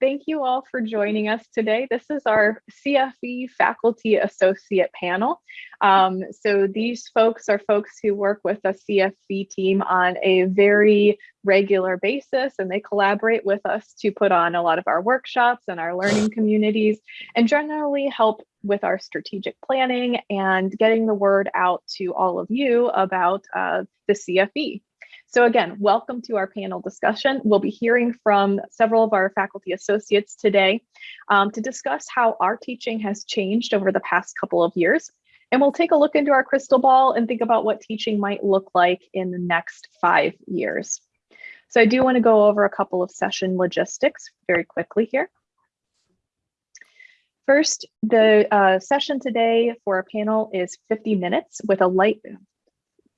Thank you all for joining us today. This is our CFE Faculty Associate panel. Um, so these folks are folks who work with the CFE team on a very regular basis and they collaborate with us to put on a lot of our workshops and our learning communities and generally help with our strategic planning and getting the word out to all of you about uh, the CFE. So again, welcome to our panel discussion. We'll be hearing from several of our faculty associates today um, to discuss how our teaching has changed over the past couple of years. And we'll take a look into our crystal ball and think about what teaching might look like in the next five years. So I do want to go over a couple of session logistics very quickly here. First, the uh, session today for our panel is 50 minutes with a light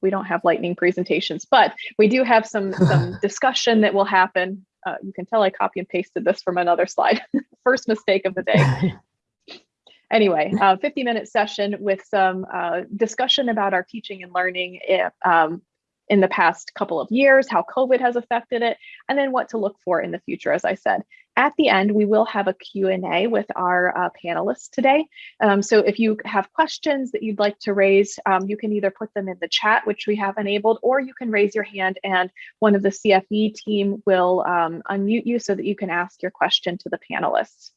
we don't have lightning presentations, but we do have some, some discussion that will happen. Uh, you can tell I copy and pasted this from another slide. First mistake of the day. anyway, uh, 50 minute session with some uh, discussion about our teaching and learning if, um, in the past couple of years, how COVID has affected it, and then what to look for in the future, as I said. At the end, we will have a Q&A with our uh, panelists today. Um, so if you have questions that you'd like to raise, um, you can either put them in the chat, which we have enabled, or you can raise your hand and one of the CFE team will um, unmute you so that you can ask your question to the panelists.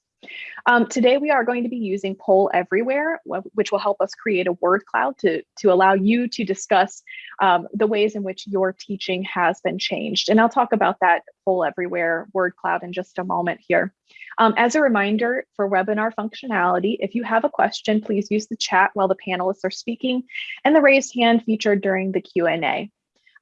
Um, today, we are going to be using Poll Everywhere, which will help us create a word cloud to, to allow you to discuss um, the ways in which your teaching has been changed. And I'll talk about that Poll Everywhere word cloud in just a moment here. Um, as a reminder for webinar functionality, if you have a question, please use the chat while the panelists are speaking and the raised hand featured during the Q&A.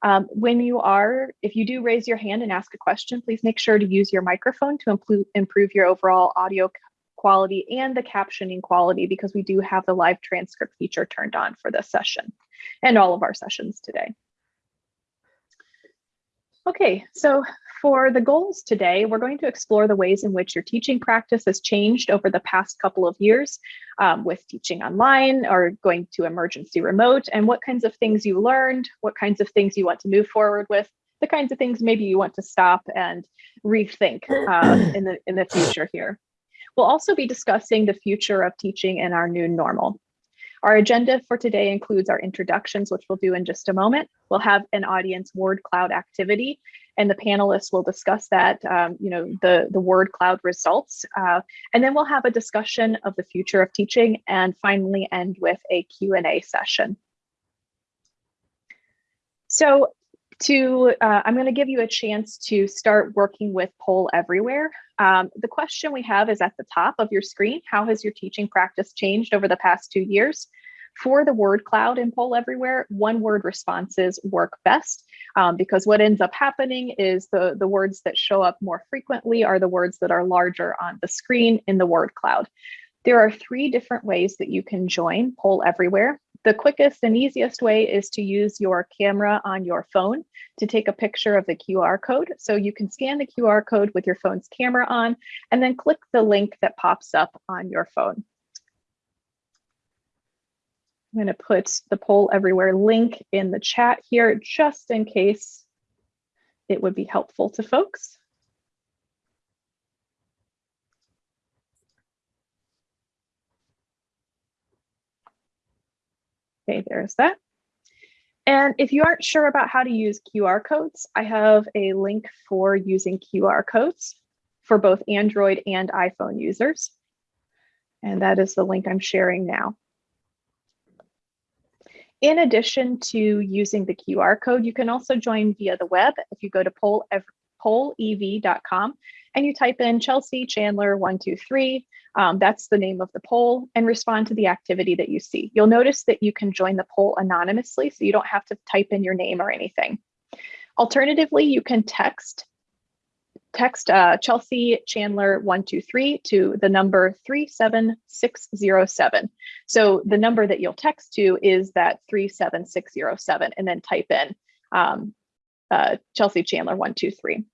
Um, when you are, if you do raise your hand and ask a question, please make sure to use your microphone to improve your overall audio quality and the captioning quality because we do have the live transcript feature turned on for this session and all of our sessions today. Okay, so for the goals today, we're going to explore the ways in which your teaching practice has changed over the past couple of years um, with teaching online or going to emergency remote and what kinds of things you learned, what kinds of things you want to move forward with, the kinds of things maybe you want to stop and rethink uh, in, the, in the future here. We'll also be discussing the future of teaching in our new normal. Our agenda for today includes our introductions, which we'll do in just a moment. We'll have an audience word cloud activity and the panelists will discuss that, um, you know, the, the word cloud results. Uh, and then we'll have a discussion of the future of teaching and finally end with a Q&A session. So to, uh, I'm going to give you a chance to start working with Poll Everywhere. Um, the question we have is at the top of your screen. How has your teaching practice changed over the past two years? For the word cloud in Poll Everywhere, one word responses work best um, because what ends up happening is the, the words that show up more frequently are the words that are larger on the screen in the word cloud. There are three different ways that you can join Poll Everywhere. The quickest and easiest way is to use your camera on your phone to take a picture of the QR code. So you can scan the QR code with your phone's camera on and then click the link that pops up on your phone. I'm going to put the poll everywhere link in the chat here just in case it would be helpful to folks. Okay, there's that. And if you aren't sure about how to use QR codes, I have a link for using QR codes for both Android and iPhone users. And that is the link I'm sharing now. In addition to using the QR code, you can also join via the web. If you go to poll, pollev.com and you type in Chelsea Chandler 123, um, that's the name of the poll, and respond to the activity that you see. You'll notice that you can join the poll anonymously, so you don't have to type in your name or anything. Alternatively, you can text text uh, Chelsea Chandler 123 to the number 37607. So the number that you'll text to is that 37607 and then type in um, uh, Chelsea Chandler 123.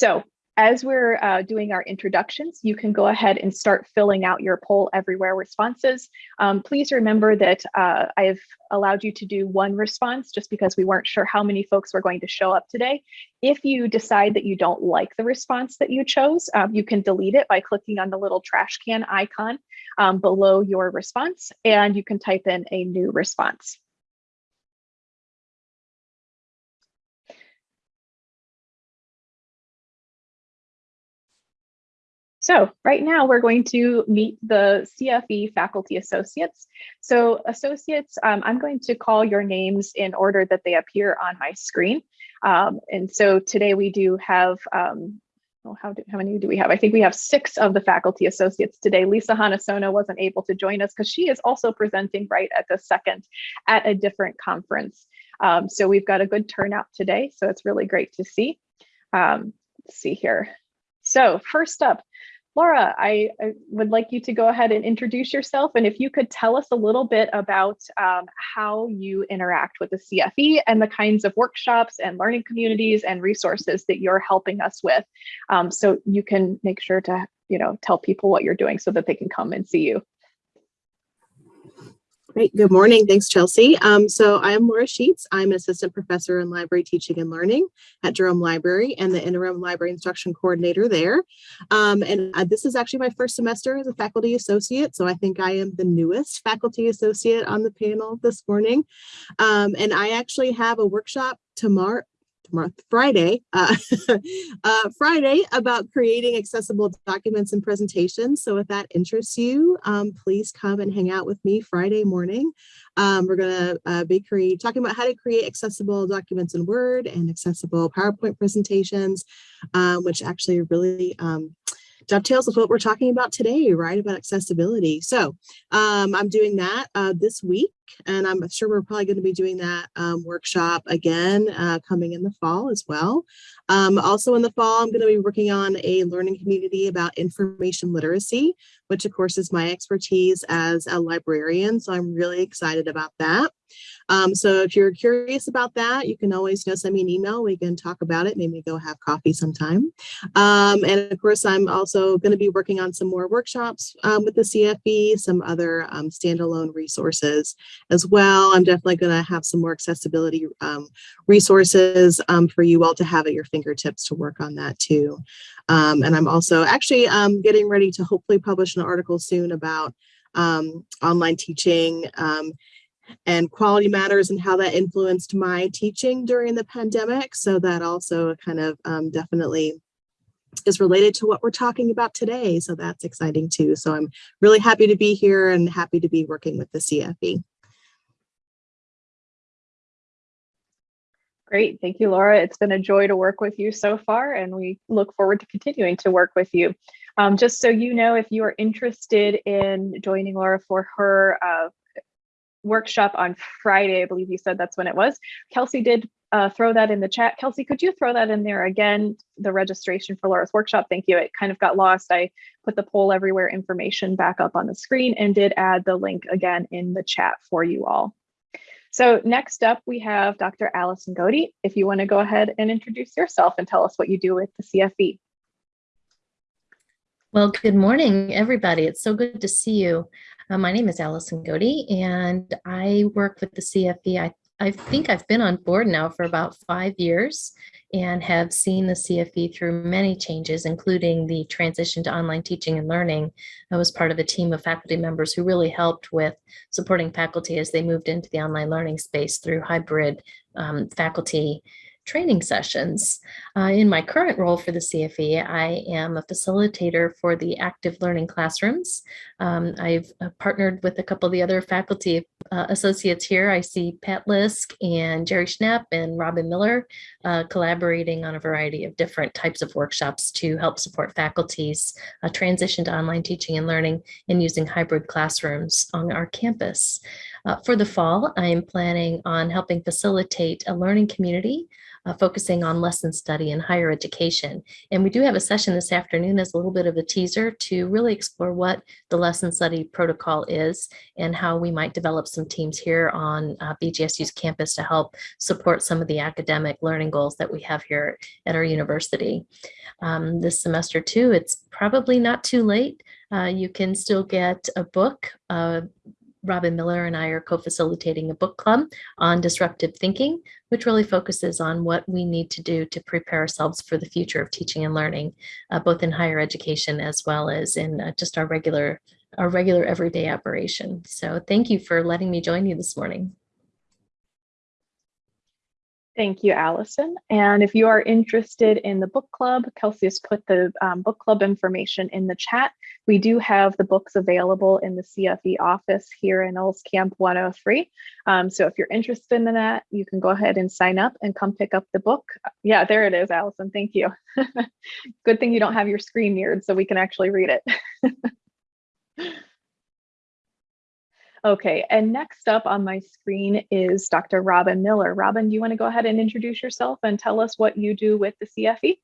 So as we're uh, doing our introductions, you can go ahead and start filling out your poll everywhere responses. Um, please remember that uh, I've allowed you to do one response just because we weren't sure how many folks were going to show up today. If you decide that you don't like the response that you chose, um, you can delete it by clicking on the little trash can icon um, below your response, and you can type in a new response. So right now we're going to meet the CFE faculty associates. So associates, um, I'm going to call your names in order that they appear on my screen. Um, and so today we do have, um, oh, how, do, how many do we have? I think we have six of the faculty associates today. Lisa Hanasono wasn't able to join us because she is also presenting right at the second at a different conference. Um, so we've got a good turnout today. So it's really great to see. Um, let's see here. So first up, Laura, I, I, would like you to go ahead and introduce yourself. And if you could tell us a little bit about um, how you interact with the CFE and the kinds of workshops and learning communities and resources that you're helping us with. Um, so you can make sure to, you know, tell people what you're doing so that they can come and see you. Great. Good morning. Thanks, Chelsea. Um, so I am Laura Sheets. I'm an assistant professor in library teaching and learning at Jerome Library and the interim library instruction coordinator there. Um, and uh, this is actually my first semester as a faculty associate. So I think I am the newest faculty associate on the panel this morning. Um, and I actually have a workshop tomorrow tomorrow, Friday, uh, uh, Friday about creating accessible documents and presentations. So if that interests you, um, please come and hang out with me Friday morning. Um, we're going to uh, be create, talking about how to create accessible documents in Word and accessible PowerPoint presentations, uh, which actually really um, dovetails with what we're talking about today, right, about accessibility. So um, I'm doing that uh, this week, and I'm sure we're probably going to be doing that um, workshop again uh, coming in the fall as well. Um, also in the fall, I'm going to be working on a learning community about information literacy, which of course is my expertise as a librarian. So I'm really excited about that. Um, so if you're curious about that, you can always you know, send me an email. We can talk about it, maybe go have coffee sometime. Um, and of course, I'm also going to be working on some more workshops um, with the CFE, some other um, standalone resources as well. I'm definitely going to have some more accessibility um, resources um, for you all to have at your fingertips to work on that too. and I'm also actually getting ready to hopefully publish an article soon about online teaching and quality matters and how that influenced my teaching during the pandemic. So that also kind of um, definitely is related to what we're talking about today. So that's exciting too. So I'm really happy to be here and happy to be working with the CFE. Great. Thank you, Laura. It's been a joy to work with you so far, and we look forward to continuing to work with you. Um, just so you know, if you are interested in joining Laura for her uh, workshop on Friday. I believe you said that's when it was. Kelsey did uh, throw that in the chat. Kelsey, could you throw that in there again? The registration for Laura's workshop. Thank you. It kind of got lost. I put the poll everywhere information back up on the screen and did add the link again in the chat for you all. So next up, we have Dr. Allison Goedde. If you want to go ahead and introduce yourself and tell us what you do with the CFE. Well, good morning, everybody. It's so good to see you. Uh, my name is Allison Goedde, and I work with the CFE. I, I think I've been on board now for about five years and have seen the CFE through many changes, including the transition to online teaching and learning. I was part of a team of faculty members who really helped with supporting faculty as they moved into the online learning space through hybrid um, faculty training sessions. Uh, in my current role for the CFE, I am a facilitator for the active learning classrooms. Um, I've uh, partnered with a couple of the other faculty uh, associates here. I see Pat Lisk and Jerry Schnepp and Robin Miller uh, collaborating on a variety of different types of workshops to help support faculties uh, transition to online teaching and learning and using hybrid classrooms on our campus. Uh, for the fall, I am planning on helping facilitate a learning community uh, focusing on lesson study in higher education. And we do have a session this afternoon as a little bit of a teaser to really explore what the lesson study protocol is and how we might develop some teams here on uh, BGSU's campus to help support some of the academic learning goals that we have here at our university. Um, this semester too, it's probably not too late. Uh, you can still get a book, uh, Robin Miller and I are co-facilitating a book club on disruptive thinking, which really focuses on what we need to do to prepare ourselves for the future of teaching and learning, uh, both in higher education as well as in uh, just our regular, our regular everyday operation. So thank you for letting me join you this morning. Thank you, Allison. And if you are interested in the book club, Kelsey has put the um, book club information in the chat. We do have the books available in the CFE office here in Olscamp 103. Um, so if you're interested in that, you can go ahead and sign up and come pick up the book. Yeah, there it is, Allison. Thank you. Good thing you don't have your screen mirrored so we can actually read it. Okay, and next up on my screen is Dr. Robin Miller. Robin, do you want to go ahead and introduce yourself and tell us what you do with the CFE?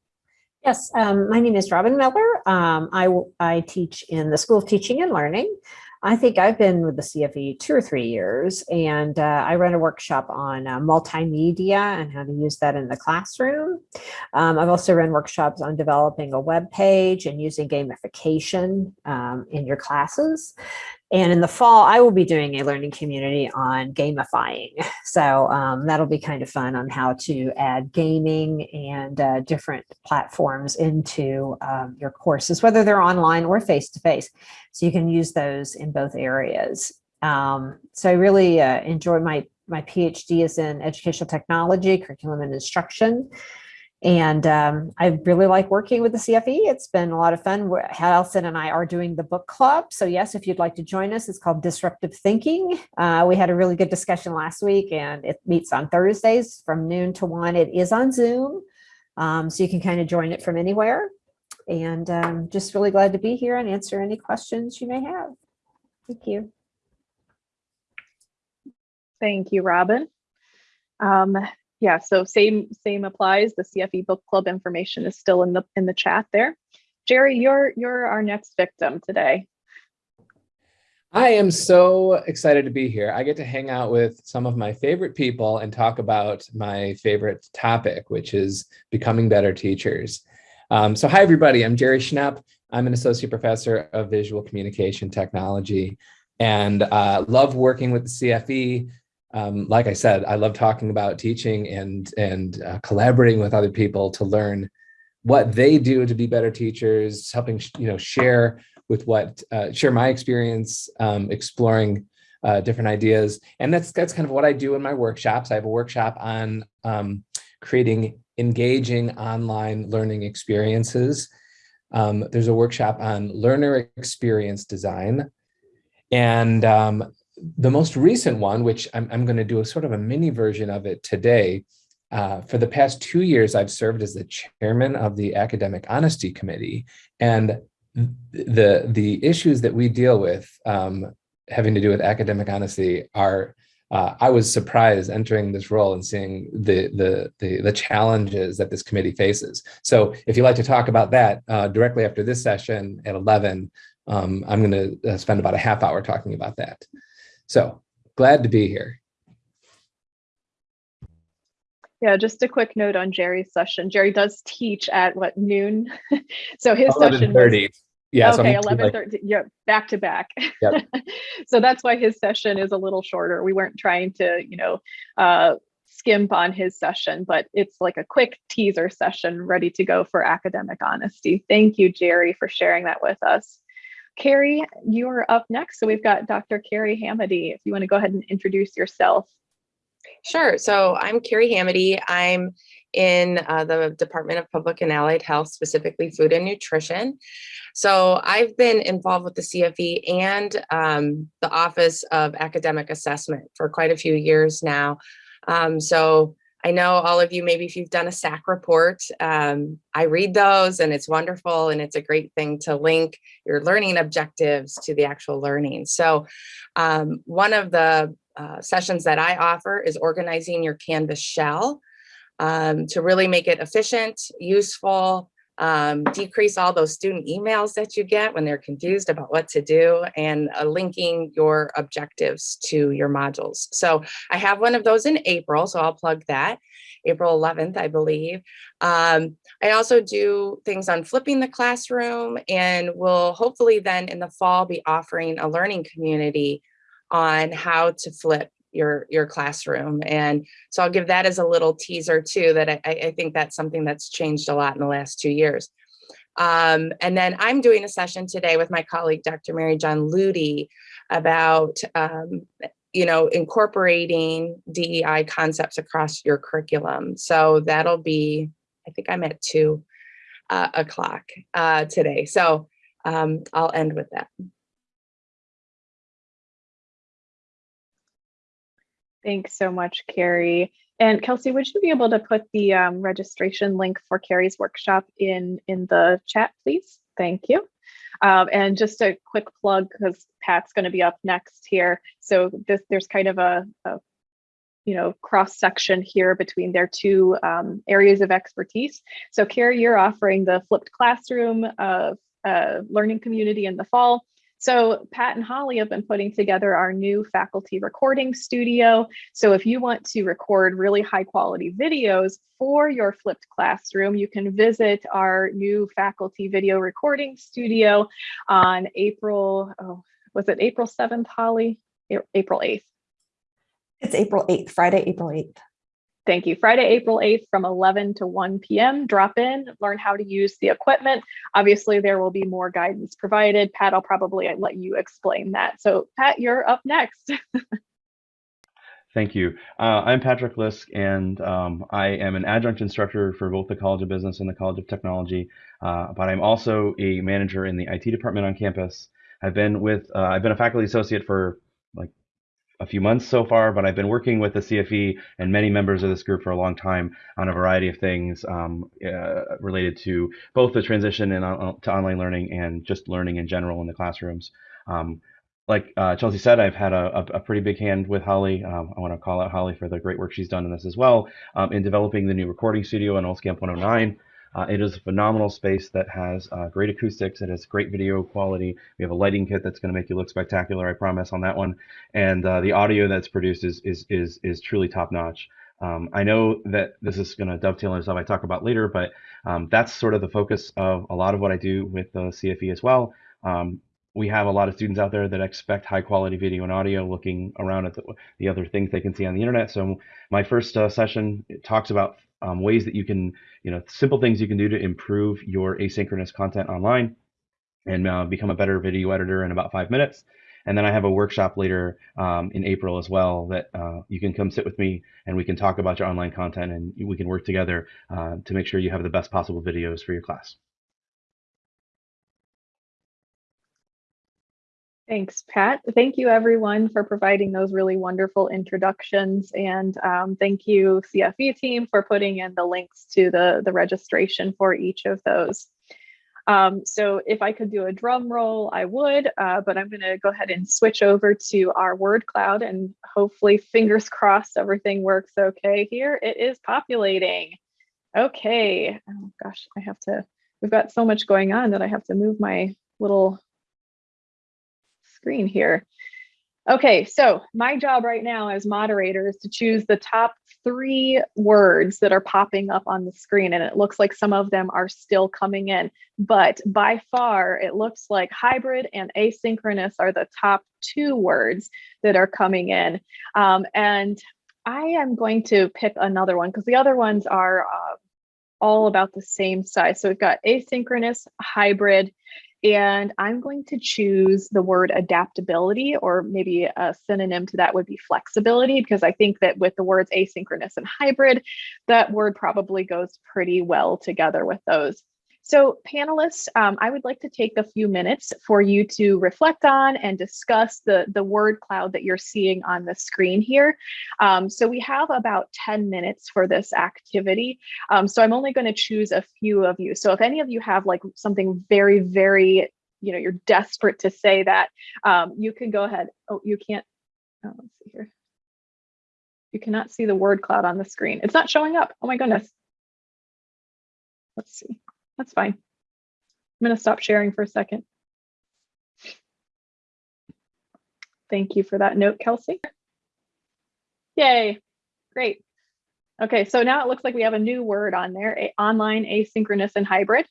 Yes, um, my name is Robin Miller. Um, I, I teach in the School of Teaching and Learning. I think I've been with the CFE two or three years, and uh, I run a workshop on uh, multimedia and how to use that in the classroom. Um, I've also run workshops on developing a web page and using gamification um, in your classes. And in the fall, I will be doing a learning community on gamifying. So um, that'll be kind of fun on how to add gaming and uh, different platforms into um, your courses, whether they're online or face-to-face. -face. So you can use those in both areas. Um, so I really uh, enjoy my, my PhD is in educational technology, curriculum and instruction. And um, I really like working with the CFE. It's been a lot of fun. Allison and I are doing the book club. So yes, if you'd like to join us, it's called Disruptive Thinking. Uh, we had a really good discussion last week and it meets on Thursdays from noon to one. It is on Zoom. Um, so you can kind of join it from anywhere. And um, just really glad to be here and answer any questions you may have. Thank you. Thank you, Robin. Um, yeah, so same same applies. The CFE book club information is still in the in the chat there. Jerry, you're you're our next victim today. I am so excited to be here. I get to hang out with some of my favorite people and talk about my favorite topic, which is becoming better teachers. Um, so hi, everybody. I'm Jerry Schnepp. I'm an associate professor of visual communication technology and uh, love working with the CFE, um, like I said, I love talking about teaching and, and uh, collaborating with other people to learn what they do to be better teachers, helping you know share with what uh, share my experience, um, exploring uh, different ideas, and that's that's kind of what I do in my workshops. I have a workshop on um, creating engaging online learning experiences. Um, there's a workshop on learner experience design, and um, the most recent one, which I'm, I'm going to do a sort of a mini version of it today, uh, for the past two years, I've served as the chairman of the Academic Honesty Committee. And the, the issues that we deal with um, having to do with academic honesty are, uh, I was surprised entering this role and seeing the, the, the, the, challenges that this committee faces. So if you'd like to talk about that uh, directly after this session at 11, um, I'm going to uh, spend about a half hour talking about that. So glad to be here. Yeah, just a quick note on Jerry's session. Jerry does teach at what noon? so his session was, yeah, okay, so 11 30, yeah, back to back. Yep. so that's why his session is a little shorter. We weren't trying to, you know, uh, skimp on his session, but it's like a quick teaser session ready to go for academic honesty. Thank you, Jerry, for sharing that with us. Carrie, you're up next. So we've got Dr. Carrie Hamady. If you want to go ahead and introduce yourself. Sure. So I'm Carrie Hamady. I'm in uh, the Department of Public and Allied Health, specifically food and nutrition. So I've been involved with the CFE and um, the Office of Academic Assessment for quite a few years now. Um, so I know all of you, maybe if you've done a SAC report, um, I read those and it's wonderful and it's a great thing to link your learning objectives to the actual learning. So um, one of the uh, sessions that I offer is organizing your Canvas shell um, to really make it efficient, useful, um, decrease all those student emails that you get when they're confused about what to do and uh, linking your objectives to your modules. So I have one of those in April, so I'll plug that. April 11th, I believe. Um, I also do things on flipping the classroom and will hopefully then in the fall be offering a learning community on how to flip your your classroom. And so i'll give that as a little teaser too that i, I think that's something that's changed a lot in the last two years. Um, and then i'm doing a session today with my colleague dr Mary-Jon Ludy about um, you know incorporating dei concepts across your curriculum. So that'll be i think i'm at two uh, o'clock uh, today. So um, i'll end with that Thanks so much, Carrie. And Kelsey, would you be able to put the um, registration link for Carrie's workshop in, in the chat, please? Thank you. Um, and just a quick plug, because Pat's going to be up next here. So this, there's kind of a, a you know, cross section here between their two um, areas of expertise. So Carrie, you're offering the flipped classroom uh, uh, learning community in the fall. So Pat and Holly have been putting together our new faculty recording studio. So if you want to record really high quality videos for your flipped classroom, you can visit our new faculty video recording studio on April, oh, was it April 7th, Holly? April 8th. It's April 8th, Friday, April 8th. Thank you. Friday, April 8th from 11 to 1 p.m. Drop in, learn how to use the equipment. Obviously, there will be more guidance provided. Pat, I'll probably let you explain that. So Pat, you're up next. Thank you. Uh, I'm Patrick Lisk, and um, I am an adjunct instructor for both the College of Business and the College of Technology, uh, but I'm also a manager in the IT department on campus. I've been with, uh, I've been a faculty associate for a few months so far, but I've been working with the CFE and many members of this group for a long time on a variety of things um, uh, related to both the transition in, uh, to online learning and just learning in general in the classrooms. Um, like uh, Chelsea said, I've had a, a, pretty big hand with Holly. Um, I want to call out Holly for the great work she's done in this as well um, in developing the new recording studio on Olscamp 109. Uh, it is a phenomenal space that has uh, great acoustics. It has great video quality. We have a lighting kit that's going to make you look spectacular. I promise on that one. And uh, the audio that's produced is is is is truly top notch. Um, I know that this is going to dovetail into stuff I talk about later, but um, that's sort of the focus of a lot of what I do with the CFE as well. Um, we have a lot of students out there that expect high quality video and audio looking around at the, the other things they can see on the internet. So my first uh, session talks about um, ways that you can, you know, simple things you can do to improve your asynchronous content online and uh, become a better video editor in about five minutes. And then I have a workshop later um, in April as well that uh, you can come sit with me and we can talk about your online content and we can work together uh, to make sure you have the best possible videos for your class. Thanks, Pat. Thank you, everyone, for providing those really wonderful introductions. And um, thank you, CFE team, for putting in the links to the, the registration for each of those. Um, so if I could do a drum roll, I would, uh, but I'm going to go ahead and switch over to our word cloud and hopefully, fingers crossed, everything works okay here. It is populating. Okay. Oh, gosh, I have to, we've got so much going on that I have to move my little screen here. Okay, so my job right now as moderator is to choose the top three words that are popping up on the screen. And it looks like some of them are still coming in. But by far, it looks like hybrid and asynchronous are the top two words that are coming in. Um, and I am going to pick another one because the other ones are uh, all about the same size. So we've got asynchronous, hybrid, and I'm going to choose the word adaptability, or maybe a synonym to that would be flexibility, because I think that with the words asynchronous and hybrid, that word probably goes pretty well together with those. So panelists, um, I would like to take a few minutes for you to reflect on and discuss the, the word cloud that you're seeing on the screen here. Um, so we have about 10 minutes for this activity. Um, so I'm only going to choose a few of you. So if any of you have like something very, very, you know, you're desperate to say that, um, you can go ahead. Oh, you can't. Oh, let's see here. You cannot see the word cloud on the screen. It's not showing up. Oh my goodness. Let's see. That's fine. I'm going to stop sharing for a second. Thank you for that note, Kelsey. Yay, great. Okay, so now it looks like we have a new word on there, online, asynchronous, and hybrid.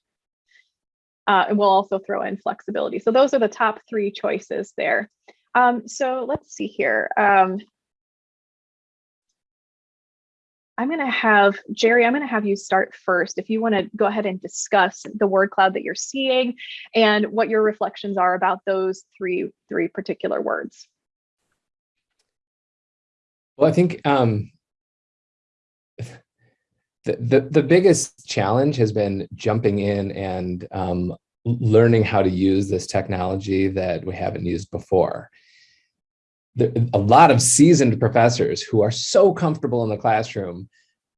Uh, and we'll also throw in flexibility. So those are the top three choices there. Um, so let's see here. Um, I'm going to have Jerry, I'm going to have you start first. If you want to go ahead and discuss the word cloud that you're seeing and what your reflections are about those three, three particular words. Well, I think um, the, the, the biggest challenge has been jumping in and um, learning how to use this technology that we haven't used before. A lot of seasoned professors who are so comfortable in the classroom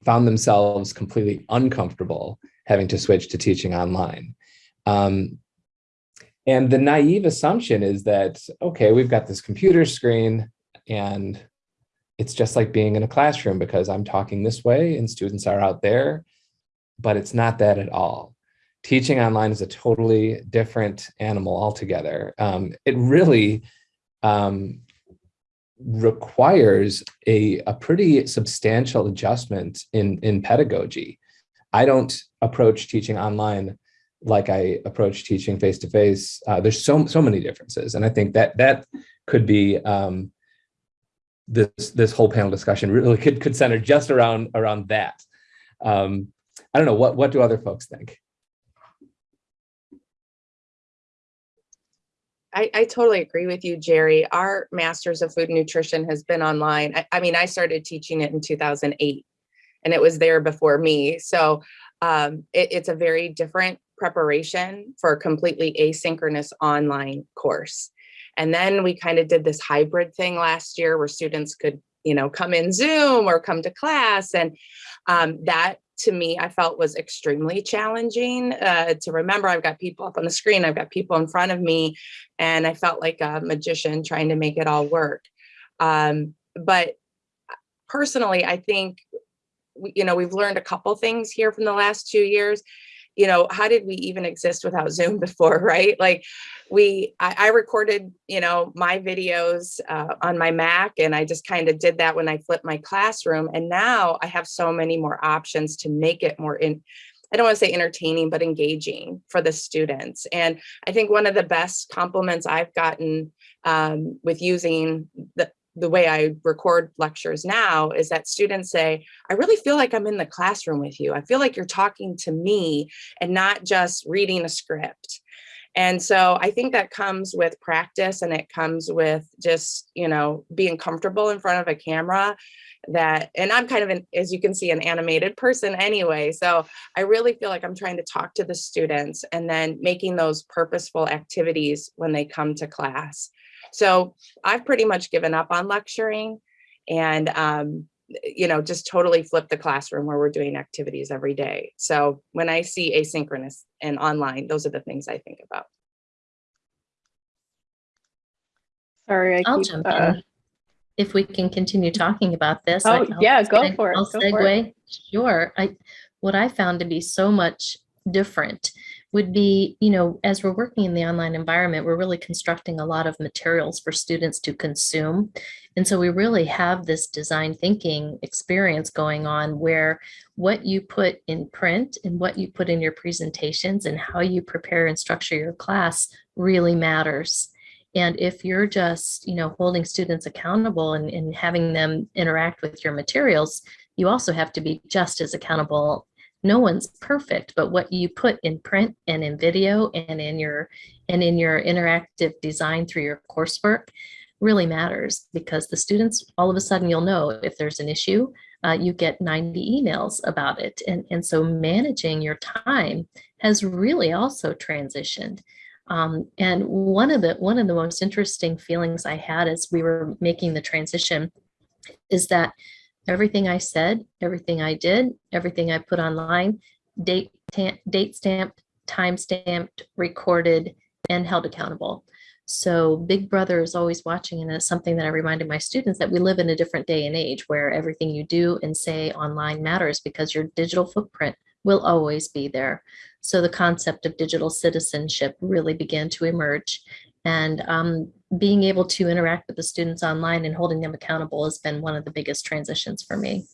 found themselves completely uncomfortable having to switch to teaching online. Um, and the naive assumption is that, okay, we've got this computer screen and it's just like being in a classroom because I'm talking this way and students are out there, but it's not that at all. Teaching online is a totally different animal altogether. Um, it really um, requires a, a pretty substantial adjustment in, in pedagogy. I don't approach teaching online like I approach teaching face-to-face. -face. Uh, there's so, so many differences. And I think that that could be um, this this whole panel discussion really could could center just around around that. Um, I don't know what what do other folks think? I, I totally agree with you, Jerry. Our Masters of Food Nutrition has been online. I, I mean, I started teaching it in 2008 and it was there before me. So um, it, it's a very different preparation for a completely asynchronous online course. And then we kind of did this hybrid thing last year where students could, you know, come in Zoom or come to class. And um, that to me, I felt was extremely challenging uh, to remember. I've got people up on the screen, I've got people in front of me, and I felt like a magician trying to make it all work. Um, but personally, I think, you know, we've learned a couple things here from the last two years you know, how did we even exist without Zoom before, right? Like we, I, I recorded, you know, my videos uh, on my Mac and I just kind of did that when I flipped my classroom. And now I have so many more options to make it more in, I don't want to say entertaining, but engaging for the students. And I think one of the best compliments I've gotten um, with using the, the way I record lectures now is that students say, I really feel like I'm in the classroom with you. I feel like you're talking to me and not just reading a script. And so I think that comes with practice and it comes with just, you know, being comfortable in front of a camera that, and I'm kind of an, as you can see, an animated person anyway. So I really feel like I'm trying to talk to the students and then making those purposeful activities when they come to class. So I've pretty much given up on lecturing and, um, you know, just totally flip the classroom where we're doing activities every day. So when I see asynchronous and online, those are the things I think about. Sorry, I I'll keep, jump uh, in. If we can continue talking about this. Oh, I- I'll yeah, go seg- for it, I'll go for it. segue. Sure. I, what I found to be so much different would be, you know, as we're working in the online environment, we're really constructing a lot of materials for students to consume. And so we really have this design thinking experience going on where what you put in print and what you put in your presentations and how you prepare and structure your class really matters. And if you're just, you know, holding students accountable and, and having them interact with your materials, you also have to be just as accountable no one's perfect, but what you put in print and in video and in your and in your interactive design through your coursework really matters because the students all of a sudden you'll know if there's an issue uh, you get 90 emails about it. And and so managing your time has really also transitioned. Um, and one of the one of the most interesting feelings I had as we were making the transition is that everything I said, everything I did, everything I put online, date, date stamped, time stamped, recorded, and held accountable. So Big Brother is always watching, and it's something that I reminded my students that we live in a different day and age where everything you do and say online matters because your digital footprint will always be there. So the concept of digital citizenship really began to emerge. And um, being able to interact with the students online and holding them accountable has been one of the biggest transitions for me.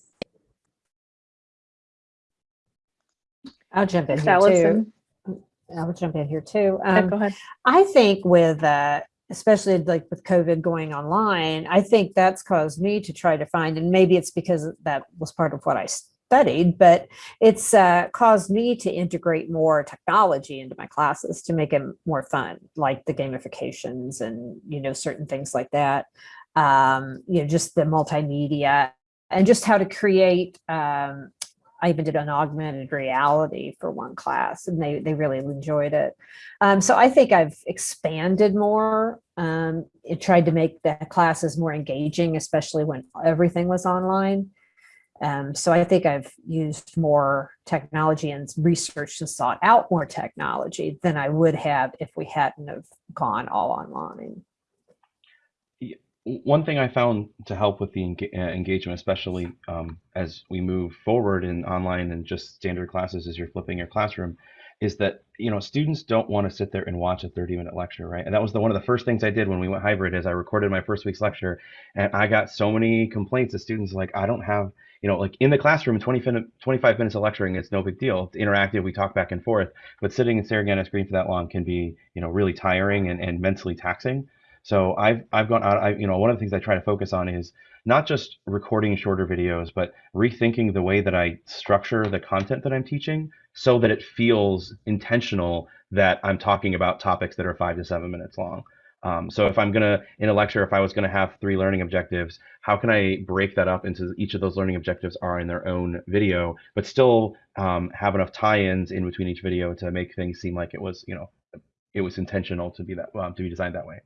I'll jump in Miss here too. I'll jump in here too. yeah, Um, go ahead. I think with, uh, especially like with COVID going online, I think that's caused me to try to find, and maybe it's because that was part of what I studied, but it's uh, caused me to integrate more technology into my classes to make it more fun, like the gamifications and, you know, certain things like that. Um, you know, just the multimedia and just how to create um, I even did an augmented reality for one class and they, they really enjoyed it. Um, so I think I've expanded more. Um, it tried to make the classes more engaging, especially when everything was online. Um, so I think I've used more technology and researched and sought out more technology than I would have if we hadn't have gone all online. one thing I found to help with the uh, engagement, especially um, as we move forward in online and just standard classes as you're flipping your classroom, is that you know students don't want to sit there and watch a 30 minute lecture, right? And that was the one of the first things I did when we went hybrid. Is I recorded my first week's lecture, and I got so many complaints of students like I don't have you know like in the classroom 20 minute 25 minutes of lecturing it's no big deal it's interactive we talk back and forth but sitting and staring at a screen for that long can be you know really tiring and, and mentally taxing so I've I've gone out. I you know one of the things I try to focus on is not just recording shorter videos, but rethinking the way that I structure the content that I'm teaching so that it feels intentional that I'm talking about topics that are five to seven minutes long. Um, so if I'm gonna in a lecture, if I was gonna have three learning objectives, how can I break that up into each of those learning objectives are in their own video, but still um, have enough tie-ins in between each video to make things seem like it was you know it was intentional to be that um, to be designed that way.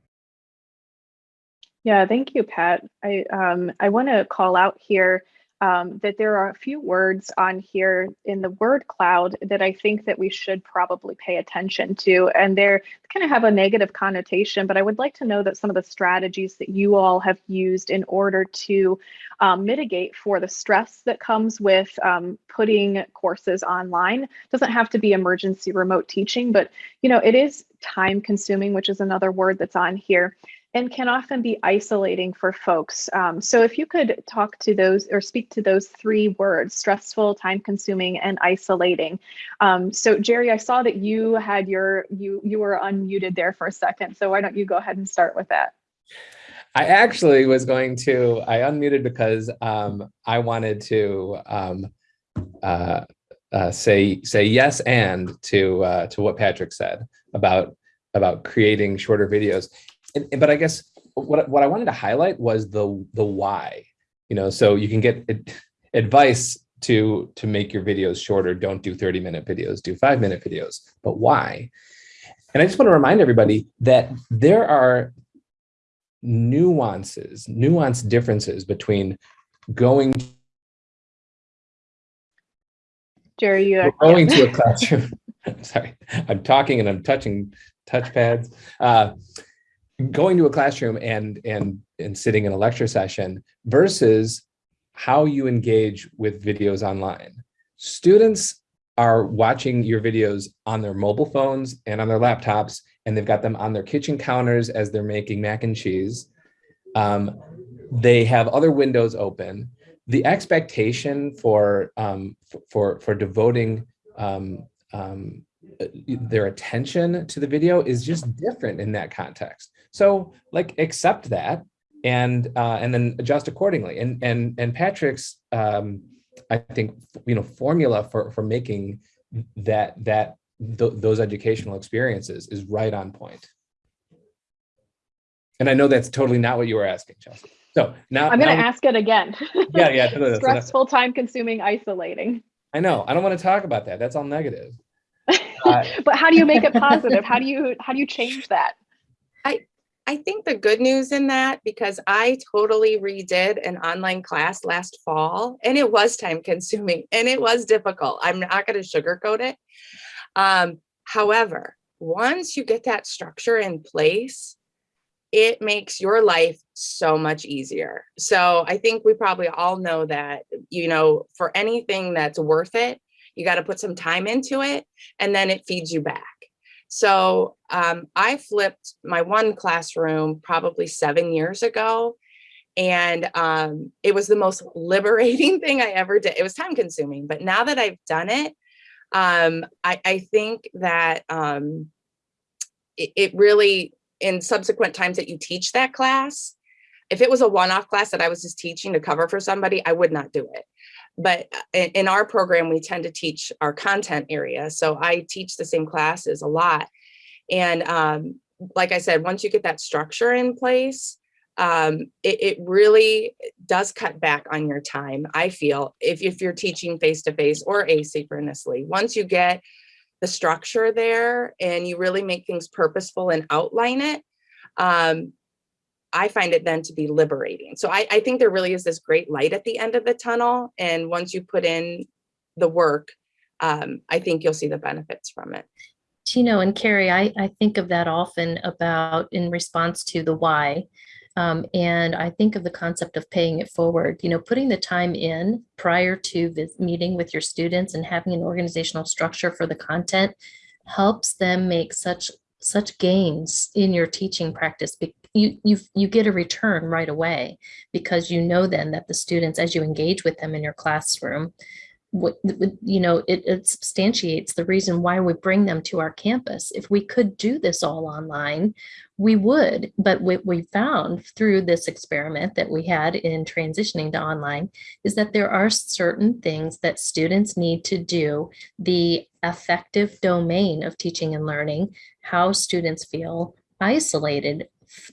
Yeah, thank you, Pat. I um, I want to call out here um, that there are a few words on here in the word cloud that I think that we should probably pay attention to, and they're kind of have a negative connotation. But I would like to know that some of the strategies that you all have used in order to um, mitigate for the stress that comes with um, putting courses online doesn't have to be emergency remote teaching, but you know it is time consuming, which is another word that's on here and can often be isolating for folks. Um, so if you could talk to those or speak to those three words, stressful, time consuming, and isolating. Um, so Jerry, I saw that you had your, you, you were unmuted there for a second. So why don't you go ahead and start with that? I actually was going to, I unmuted because um, I wanted to um, uh, uh, say say yes and to uh, to what Patrick said about about creating shorter videos and, but I guess what what I wanted to highlight was the the why. You know, so you can get advice to to make your videos shorter. Don't do 30 minute videos, do five minute videos. But why? And I just want to remind everybody that there are nuances, nuanced differences between going Jerry, you are going to a classroom. Sorry, I'm talking and I'm touching touchpads. Uh, going to a classroom and and and sitting in a lecture session versus how you engage with videos online. Students are watching your videos on their mobile phones and on their laptops, and they've got them on their kitchen counters as they're making mac and cheese. Um, they have other windows open. The expectation for um, for for devoting um, um, their attention to the video is just different in that context. So like accept that and uh, and then adjust accordingly. And and and Patrick's um, I think you know formula for for making that that th those educational experiences is right on point. And I know that's totally not what you were asking, Chelsea. So now I'm going to ask it again. Yeah, yeah. No, no, Stressful, time consuming, isolating. I know. I don't want to talk about that. That's all negative. Uh, but how do you make it positive? How do you how do you change that? I I think the good news in that, because I totally redid an online class last fall and it was time consuming and it was difficult. I'm not going to sugarcoat it. Um, however, once you get that structure in place, it makes your life so much easier. So I think we probably all know that, you know, for anything that's worth it, you got to put some time into it and then it feeds you back. So um, I flipped my one classroom probably seven years ago. And um, it was the most liberating thing I ever did. It was time consuming, but now that I've done it, um, I, I think that um, it, it really, in subsequent times that you teach that class, if it was a one-off class that I was just teaching to cover for somebody, I would not do it. But uh, in, our program, we tend to teach our content area. So I teach the same classes a lot. And um, like I said, once you get that structure in place, um, it, it really does cut back on your time, I feel, if, if you're teaching face-to-face or asynchronously. Once you get the structure there and you really make things purposeful and outline it, um, I find it then to be liberating. So I, I think there really is this great light at the end of the tunnel. And once you put in the work, um, I think you'll see the benefits from it. Tino and Carrie, I, I think of that often about in response to the why. Um, and I think of the concept of paying it forward, you know, putting the time in prior to meeting with your students and having an organizational structure for the content helps them make such such gains in your teaching practice. You, you, you get a return right away because you know then that the students, as you engage with them in your classroom, what, you know, it, it substantiates the reason why we bring them to our campus. If we could do this all online, we would, but what we found through this experiment that we had in transitioning to online is that there are certain things that students need to do. The affective domain of teaching and learning, how students feel isolated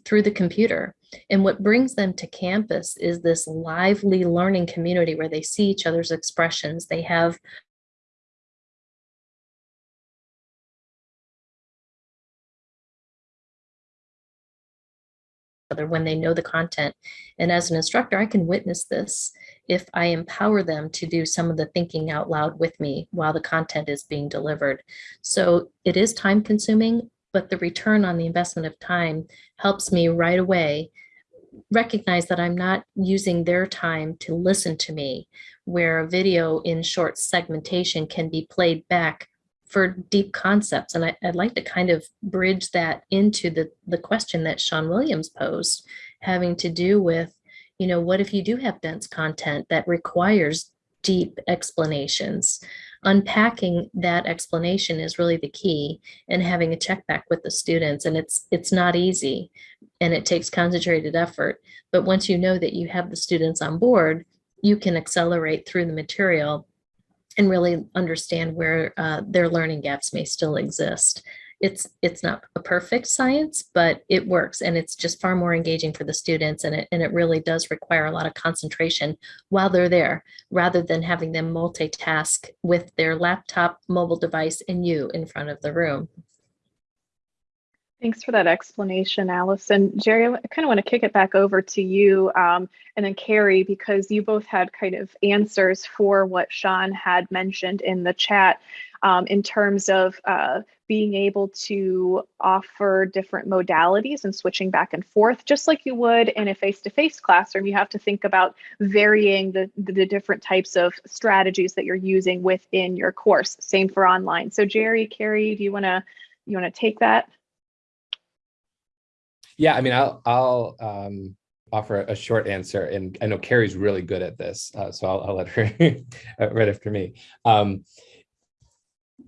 through the computer. And what brings them to campus is this lively learning community where they see each other's expressions. They have other when they know the content. And as an instructor, I can witness this if I empower them to do some of the thinking out loud with me while the content is being delivered. So it is time consuming, but the return on the investment of time helps me right away recognize that I'm not using their time to listen to me, where a video in short segmentation can be played back for deep concepts. And I, would like to kind of bridge that into the, the question that Sean Williams posed, having to do with, you know, what if you do have dense content that requires deep explanations? Unpacking that explanation is really the key and having a check back with the students. And it's it's not easy and it takes concentrated effort. But once you know that you have the students on board, you can accelerate through the material and really understand where uh, their learning gaps may still exist. It's it's not a perfect science, but it works and it's just far more engaging for the students and it, and it really does require a lot of concentration while they're there rather than having them multitask with their laptop, mobile device and you in front of the room. Thanks for that explanation, Allison. Jerry, I kind of want to kick it back over to you um, and then Carrie, because you both had kind of answers for what Sean had mentioned in the chat um, in terms of uh, being able to offer different modalities and switching back and forth, just like you would in a face-to-face -face classroom. You have to think about varying the, the, different types of strategies that you're using within your course. Same for online. So Jerry, Carrie, do you want to you want to take that? Yeah, I mean, I'll I'll um, offer a short answer, and I know Carrie's really good at this, uh, so I'll, I'll, let her right after me. Um,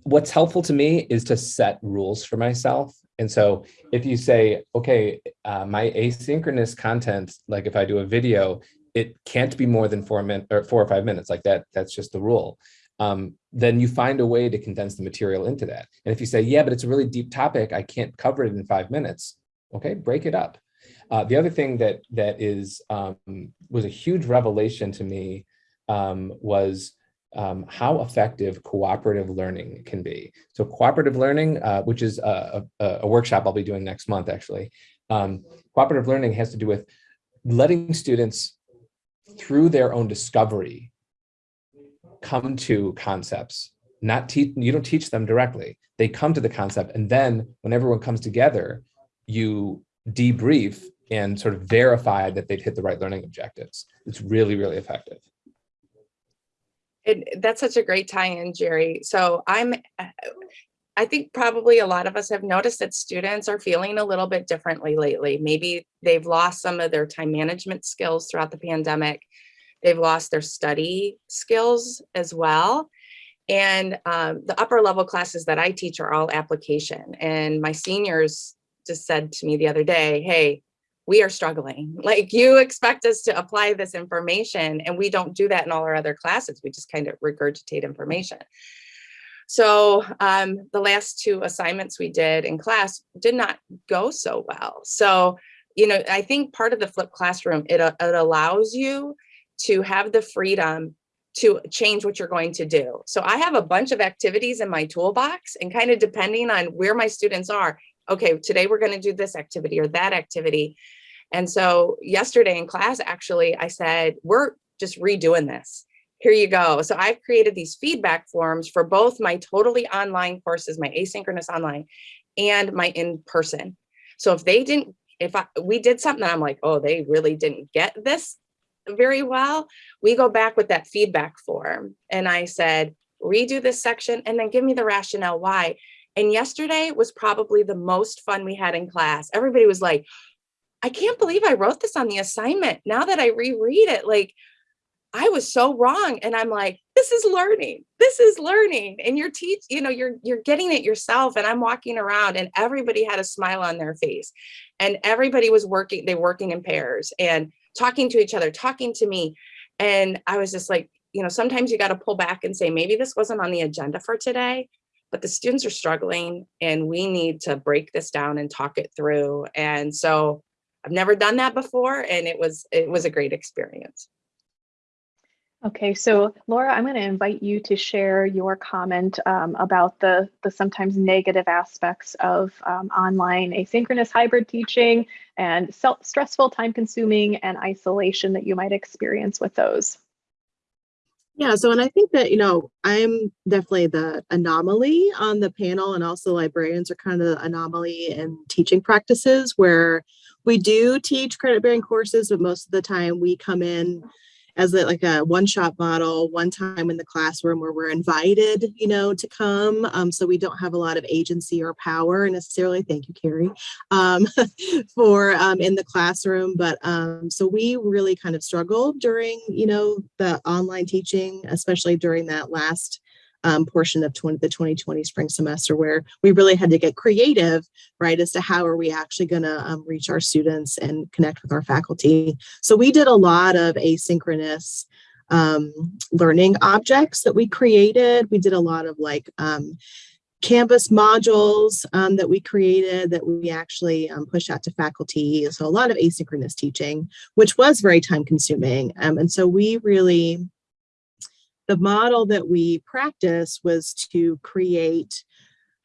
what's helpful to me is to set rules for myself. And so if you say, okay, uh, my asynchronous content, like if I do a video, it can't be more than four minutes or four or five minutes like that. That's just the rule. Um, then you find a way to condense the material into that. And if you say, yeah, but it's a really deep topic, I can't cover it in five minutes okay break it up uh, the other thing that that is um, was a huge revelation to me um, was um, how effective cooperative learning can be. So cooperative learning, uh, which is a, a, a, workshop I'll be doing next month, actually. Um, cooperative learning has to do with letting students through their own discovery come to concepts not teach you don't teach them directly they come to the concept and then when everyone comes together you debrief and sort of verify that they've hit the right learning objectives. It's really, really effective. It, that's such a great tie-in, Jerry. So I'm, I think probably a lot of us have noticed that students are feeling a little bit differently lately. Maybe they've lost some of their time management skills throughout the pandemic. They've lost their study skills as well. And um, the upper level classes that I teach are all application. And my seniors just said to me the other day, hey, we are struggling. Like you expect us to apply this information and we don't do that in all our other classes. We just kind of regurgitate information. So um, the last two assignments we did in class did not go so well. So, you know, I think part of the flipped classroom, it, uh, it allows you to have the freedom to change what you're going to do. So I have a bunch of activities in my toolbox and kind of depending on where my students are, okay, today we're going to do this activity or that activity. And so yesterday in class, actually, I said, we're just redoing this. Here you go. So I've created these feedback forms for both my totally online courses, my asynchronous online and my in-person. So if they didn't, if I, we did something I'm like, oh, they really didn't get this very well, we go back with that feedback form. And I said, redo this section and then give me the rationale why. And yesterday was probably the most fun we had in class. Everybody was like, I can't believe I wrote this on the assignment. Now that I reread it, like I was so wrong. And I'm like, this is learning. This is learning. And you're teach, you know, you're you're getting it yourself. And I'm walking around and everybody had a smile on their face. And everybody was working, they working in pairs and talking to each other, talking to me. And I was just like, you know, sometimes you got to pull back and say, maybe this wasn't on the agenda for today, but the students are struggling and we need to break this down and talk it through. And so I've never done that before. And it was, it was a great experience. Okay, so Laura, I'm going to invite you to share your comment um, about the, the sometimes negative aspects of um, online asynchronous hybrid teaching and self stressful, time consuming, and isolation that you might experience with those. Yeah, so and I think that, you know, I'm definitely the anomaly on the panel and also librarians are kind of the anomaly in teaching practices where we do teach credit bearing courses, but most of the time we come in as a, like a one-shot model, one time in the classroom where we're invited, you know, to come. Um, so we don't have a lot of agency or power necessarily. Thank you, Carrie, um, for um, in the classroom. But um, so we really kind of struggled during, you know, the online teaching, especially during that last um, portion of 20, the 2020 spring semester where we really had to get creative, right, as to how are we actually going to um, reach our students and connect with our faculty. So we did a lot of asynchronous um, learning objects that we created. We did a lot of like um, Canvas modules um, that we created that we actually um, pushed out to faculty. So a lot of asynchronous teaching, which was very time consuming. Um, and so we really the model that we practice was to create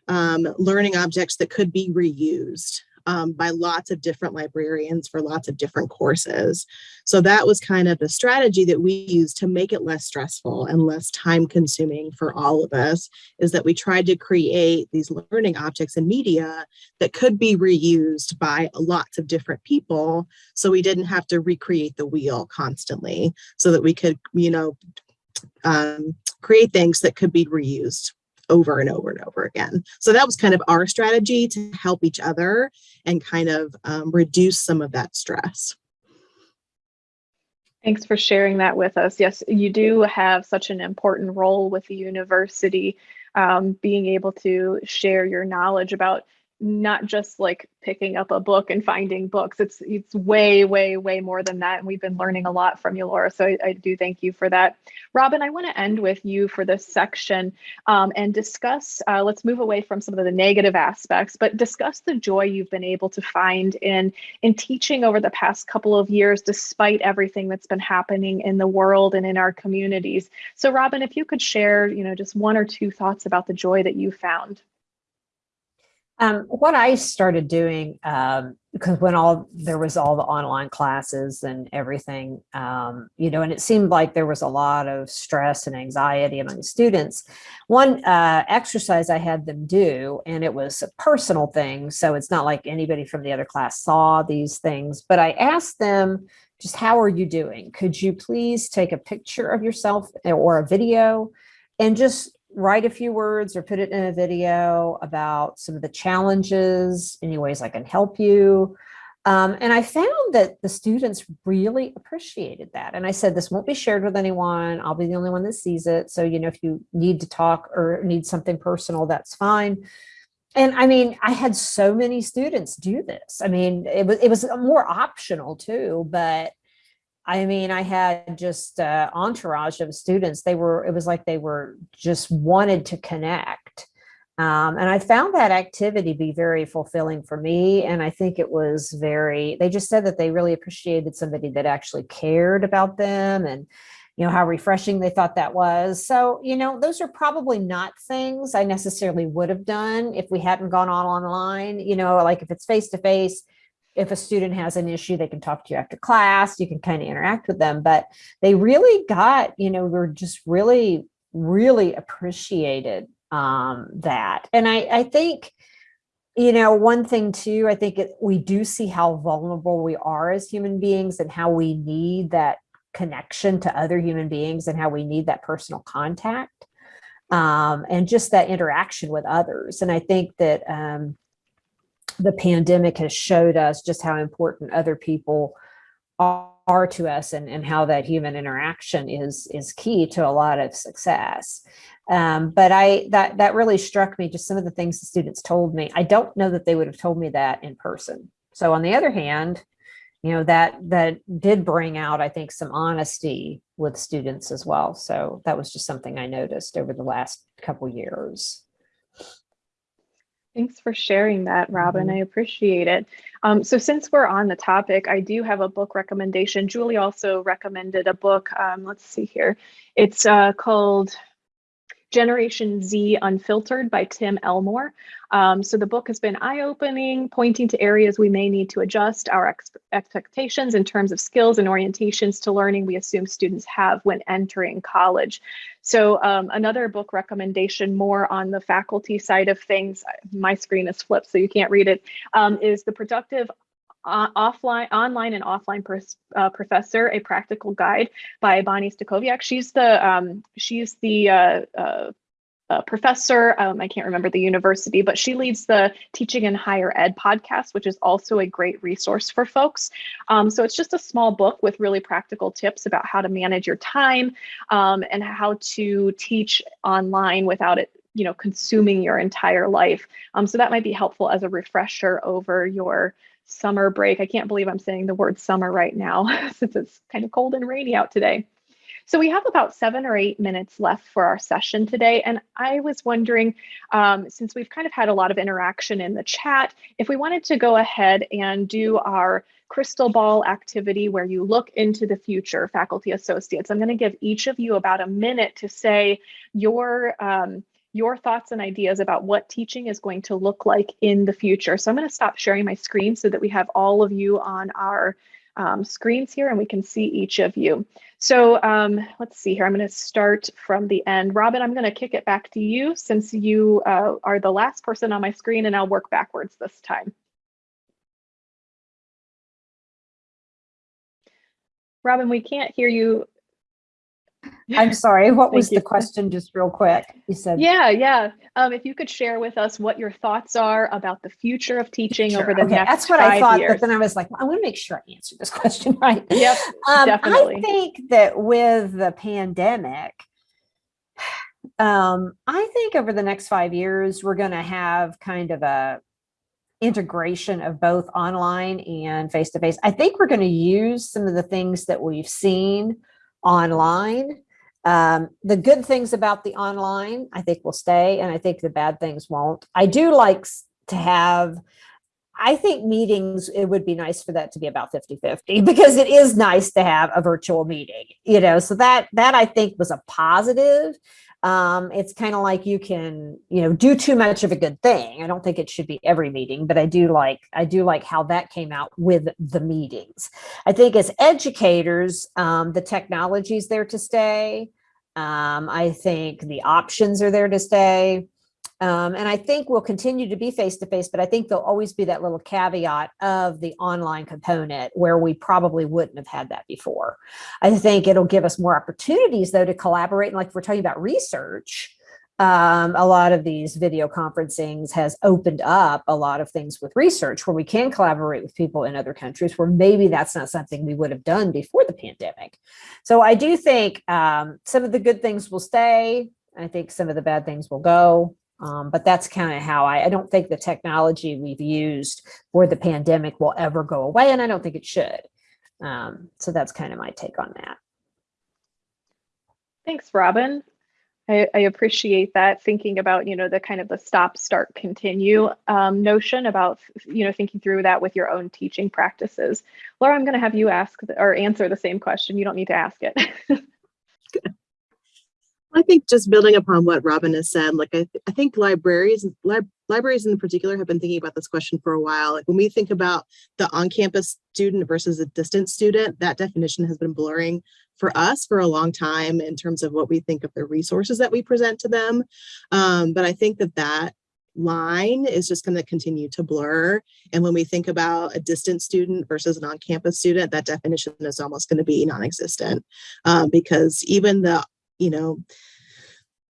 um, learning objects that could be reused um, by lots of different librarians for lots of different courses. So that was kind of the strategy that we used to make it less stressful and less time consuming for all of us is that we tried to create these learning objects and media that could be reused by lots of different people. So we didn't have to recreate the wheel constantly so that we could, you know, um, create things that could be reused over and over and over again. So that was kind of our strategy to help each other and kind of um, reduce some of that stress. Thanks for sharing that with us. Yes, you do have such an important role with the university, um, being able to share your knowledge about not just like picking up a book and finding books. It's it's way, way, way more than that. And we've been learning a lot from you, Laura. So I, I do thank you for that. Robin, I want to end with you for this section um, and discuss, uh, let's move away from some of the negative aspects, but discuss the joy you've been able to find in, in teaching over the past couple of years, despite everything that's been happening in the world and in our communities. So Robin, if you could share, you know, just one or two thoughts about the joy that you found. Um, what I started doing, um, because when all there was all the online classes and everything, um, you know, and it seemed like there was a lot of stress and anxiety among students. One uh, exercise I had them do, and it was a personal thing, so it's not like anybody from the other class saw these things, but I asked them just how are you doing? Could you please take a picture of yourself or a video and just write a few words or put it in a video about some of the challenges, any ways I can help you. Um, and I found that the students really appreciated that. And I said, this won't be shared with anyone. I'll be the only one that sees it. So, you know, if you need to talk or need something personal, that's fine. And I mean, I had so many students do this. I mean, it was, it was more optional too, but I mean, I had just uh, entourage of students. They were, it was like they were just wanted to connect. Um, and I found that activity be very fulfilling for me. And I think it was very, they just said that they really appreciated somebody that actually cared about them and, you know, how refreshing they thought that was. So, you know, those are probably not things I necessarily would have done if we hadn't gone on online, you know, like if it's face to face, if a student has an issue, they can talk to you after class, you can kind of interact with them, but they really got, you know, we're just really, really appreciated um, that. And I, I think, you know, one thing too, I think it, we do see how vulnerable we are as human beings and how we need that connection to other human beings and how we need that personal contact um, and just that interaction with others. And I think that, um, the pandemic has showed us just how important other people are, to us and, and how that human interaction is is key to a lot of success. Um, but I that that really struck me just some of the things the students told me. I don't know that they would have told me that in person. So on the other hand, you know, that that did bring out, I think, some honesty with students as well. So that was just something I noticed over the last couple years. Thanks for sharing that, Robin. I appreciate it. Um, so since we're on the topic, I do have a book recommendation. Julie also recommended a book. Um, let's see here. It's uh, called Generation Z Unfiltered by Tim Elmore. Um, so the book has been eye-opening, pointing to areas we may need to adjust our ex expectations in terms of skills and orientations to learning we assume students have when entering college. So um, another book recommendation more on the faculty side of things, my screen is flipped so you can't read it, um, is The Productive offline, online and offline uh, professor, a practical guide by Bonnie Stachowiak. She's the um, she's the uh, uh, uh professor. Um, I can't remember the university, but she leads the Teaching in Higher Ed podcast, which is also a great resource for folks. Um, so it's just a small book with really practical tips about how to manage your time um, and how to teach online without it you know consuming your entire life um, so that might be helpful as a refresher over your summer break. I can't believe I'm saying the word summer right now since it's kind of cold and rainy out today. So we have about seven or eight minutes left for our session today. And I was wondering, um, since we've kind of had a lot of interaction in the chat, if we wanted to go ahead and do our crystal ball activity where you look into the future, faculty associates, I'm going to give each of you about a minute to say your um, your thoughts and ideas about what teaching is going to look like in the future. So I'm going to stop sharing my screen so that we have all of you on our um, screens here and we can see each of you. So um, let's see here. I'm going to start from the end. Robin, I'm going to kick it back to you since you uh, are the last person on my screen and I'll work backwards this time. Robin, we can't hear you I'm sorry, what was you. the question, just real quick? You said. Yeah, yeah. Um, if you could share with us what your thoughts are about the future of teaching over the okay, next That's what I thought, years. but then I was like, I want to make sure I answer this question right. Yep, Um, definitely. I think that with the pandemic, um, I think over the next five years, we're going to have kind of a integration of both online and face-to-face. I think we're going to use some of the things that we've seen online. Um, the good things about the online, I think will stay, and I think the bad things won't. I do like to have I think meetings, it would be nice for that to be about 50 50 because it is nice to have a virtual meeting, you know. So that that I think was a positive. Um, it's kind of like you can, you know, do too much of a good thing. I don't think it should be every meeting, but I do like I do like how that came out with the meetings. I think as educators, um, the technology is there to stay. Um, I think the options are there to stay. Um, and I think we'll continue to be face to face, but I think there'll always be that little caveat of the online component where we probably wouldn't have had that before. I think it'll give us more opportunities though to collaborate. And like we're talking about research, um, a lot of these video conferencings has opened up a lot of things with research where we can collaborate with people in other countries where maybe that's not something we would have done before the pandemic. So I do think um, some of the good things will stay. I think some of the bad things will go. Um, but that's kind of how I, I don't think the technology we've used for the pandemic will ever go away. And I don't think it should. Um, so that's kind of my take on that. Thanks, Robin. I, I appreciate that thinking about, you know, the kind of the stop, start, continue um, notion about, you know, thinking through that with your own teaching practices. Laura, I'm going to have you ask or answer the same question. You don't need to ask it. I think just building upon what Robin has said, like I, th- I think libraries, lib- libraries in particular have been thinking about this question for a while. Like when we think about the on-campus student versus a distant student, that definition has been blurring for us for a long time in terms of what we think of the resources that we present to them. Um, but I think that that line is just going to continue to blur. And when we think about a distant student versus an on-campus student, that definition is almost going to be non-existent um, because even the you know,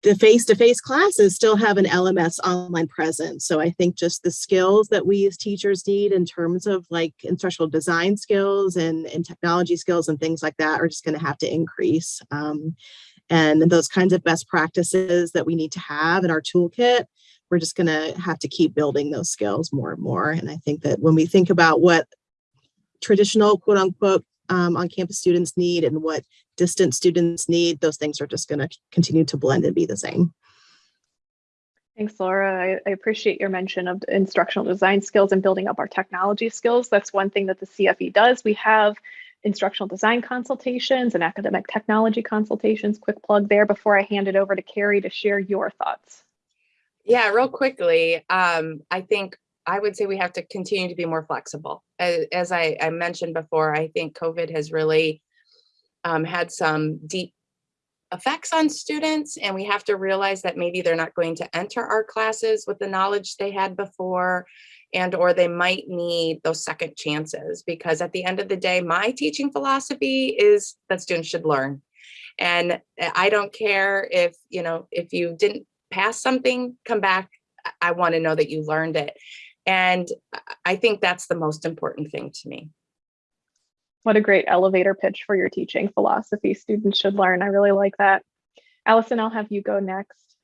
the face-to-face classes still have an LMS online presence. So I think just the skills that we as teachers need in terms of like instructional design skills and, and technology skills and things like that are just going to have to increase. Um, and those kinds of best practices that we need to have in our toolkit, we're just going to have to keep building those skills more and more. And I think that when we think about what traditional quote unquote um, on campus students need and what distant students need, those things are just going to continue to blend and be the same. Thanks, Laura. I, I appreciate your mention of instructional design skills and building up our technology skills. That's one thing that the CFE does. We have instructional design consultations and academic technology consultations. Quick plug there before I hand it over to Carrie to share your thoughts. Yeah, real quickly, um, I think I would say we have to continue to be more flexible. As, I, I mentioned before, I think COVID has really um, had some deep effects on students and we have to realize that maybe they're not going to enter our classes with the knowledge they had before and or they might need those second chances because at the end of the day my teaching philosophy is that students should learn. And i don't care if you know if you didn't pass something come back. I want to know that you learned it and i think that's the most important thing to me What a great elevator pitch for your teaching philosophy. Students should learn. I really like that. Allison, I'll have you go next.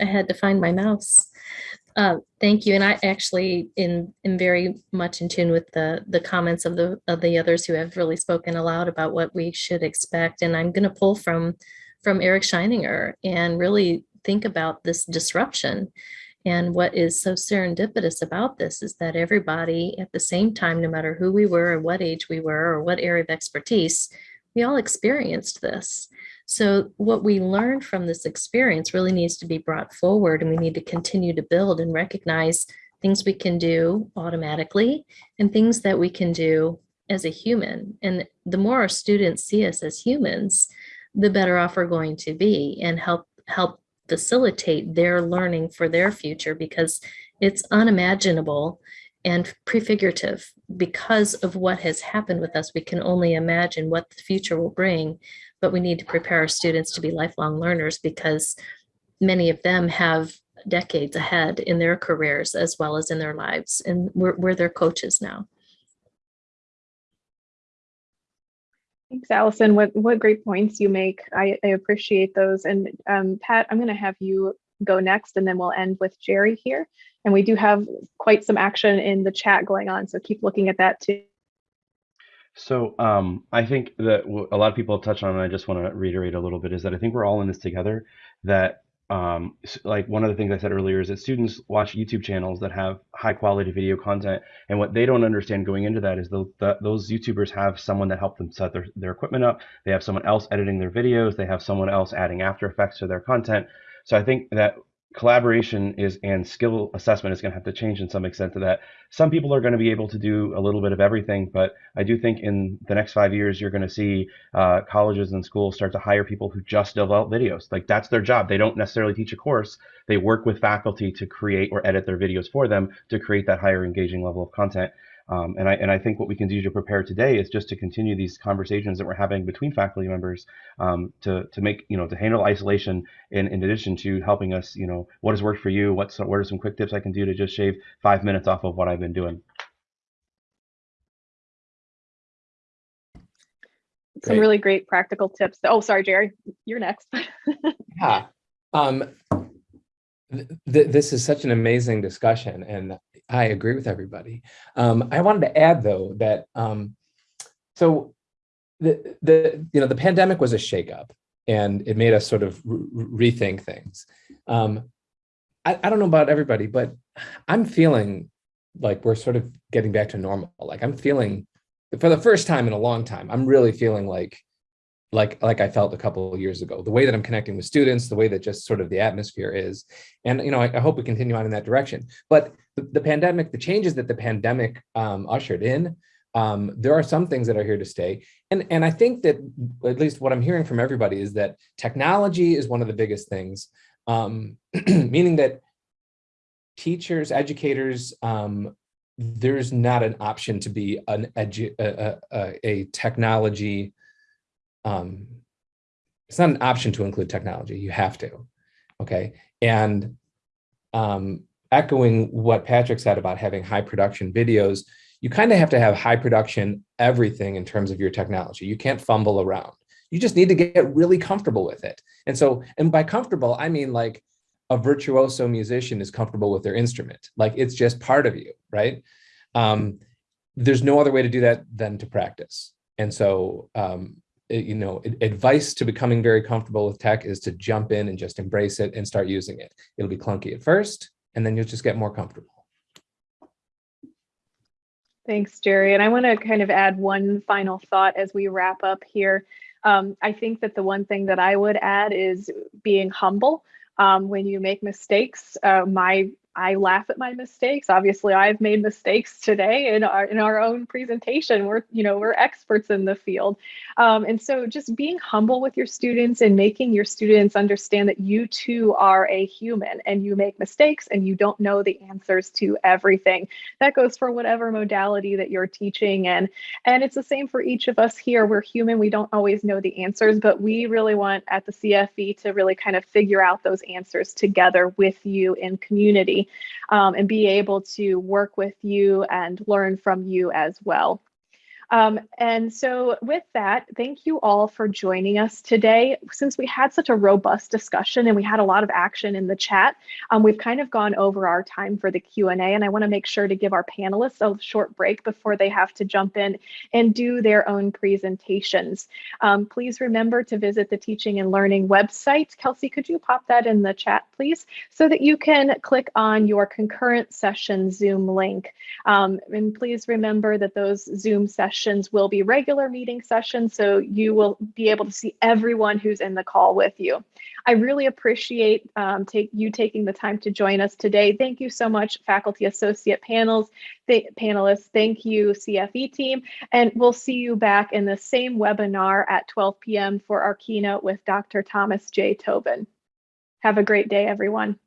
I had to find my mouse. Uh, thank you. And I actually in am very much in tune with the the comments of the of the others who have really spoken aloud about what we should expect. And I'm going to pull from from Eric Sheninger and really think about this disruption. And what is so serendipitous about this is that everybody at the same time, no matter who we were or what age we were or what area of expertise, we all experienced this. So what we learned from this experience really needs to be brought forward and we need to continue to build and recognize things we can do automatically and things that we can do as a human. And the more our students see us as humans, the better off we're going to be and help help facilitate their learning for their future because it's unimaginable and prefigurative. Because of what has happened with us we can only imagine what the future will bring but we need to prepare our students to be lifelong learners because many of them have decades ahead in their careers as well as in their lives and we're, we're their coaches now Thanks, Allison. What what great points you make. I, I appreciate those. And um, Pat, I'm going to have you go next, and then we'll end with Jerry here. And we do have quite some action in the chat going on, so keep looking at that too. So um, I think that a lot of people touch on, and I just want to reiterate a little bit, is that I think we're all in this together. That um, like one of the things I said earlier is that students watch YouTube channels that have high quality video content, and what they don't understand going into that is the, the, those YouTubers have someone that helped them set their, their equipment up. They have someone else editing their videos. They have someone else adding After Effects to their content. So I think that collaboration is and skill assessment is going to have to change in some extent to that. Some people are going to be able to do a little bit of everything, but I do think in the next five years you're going to see uh, colleges and schools start to hire people who just develop videos. Like that's their job. They don't necessarily teach a course. They work with faculty to create or edit their videos for them to create that higher engaging level of content. Um, and I and I think what we can do to prepare today is just to continue these conversations that we're having between faculty members um, to to make you know to handle isolation in, in addition to helping us you know what has worked for you what's what are some quick tips I can do to just shave five minutes off of what I've been doing. Some Great. really great practical tips. Oh, sorry, Jerry, you're next. Yeah. Um, th- th- this is such an amazing discussion, and I agree with everybody. Um, I wanted to add though that um, so the the you know the pandemic was a shakeup, and it made us sort of re- rethink things. Um, I, I don't know about everybody, but I'm feeling like we're sort of getting back to normal. Like I'm feeling for the first time in a long time. I'm really feeling like like like I felt a couple of years ago. The way that I'm connecting with students, the way that just sort of the atmosphere is, and you know, I, I hope we continue on in that direction. But the, the pandemic, the changes that the pandemic um, ushered in, um, there are some things that are here to stay. And and I think that at least what I'm hearing from everybody is that technology is one of the biggest things, um, meaning that teachers, educators, um, there's not an option to be an a, a, a technology um, it's not an option to include technology. You have to. Okay. And um, echoing what Patrick said about having high production videos, you kind of have to have high production everything in terms of your technology. You can't fumble around. You just need to get really comfortable with it. And so, and by comfortable, I mean like a virtuoso musician is comfortable with their instrument. Like it's just part of you, right? Um, there's no other way to do that than to practice. And so, um, it- you know, advice to becoming very comfortable with tech is to jump in and just embrace it and start using it. It'll be clunky at first, and then you'll just get more comfortable. Thanks, Jerry. And I want to kind of add one final thought as we wrap up here. Um, I think that the one thing that I would add is being humble. Um, when you make mistakes, uh, my I laugh at my mistakes. Obviously, I've made mistakes today in our in our own presentation. We're you know we're experts in the field, um, and so just being humble with your students and making your students understand that you too are a human and you make mistakes and you don't know the answers to everything. That goes for whatever modality that you're teaching, and and it's the same for each of us here. We're human. We don't always know the answers, but we really want at the CFE to really kind of figure out those answers together with you in community um, and be able to work with you and learn from you as well. Um, and so with that, thank you all for joining us today. Since we had such a robust discussion and we had a lot of action in the chat, um, we've kind of gone over our time for the Q&A and I wanna make sure to give our panelists a short break before they have to jump in and do their own presentations. Um, please remember to visit the Teaching and Learning website. Kelsey, could you pop that in the chat, please? So that you can click on your concurrent session Zoom link. Um, and please remember that those Zoom sessions will be regular meeting sessions, so you will be able to see everyone who's in the call with you. I really appreciate um, take, you taking the time to join us today. Thank you so much, faculty associate panels, th panelists. Thank you, CFE team. And we'll see you back in the same webinar at 12 p.m. for our keynote with Dr. Thomas J. Tobin. Have a great day, everyone.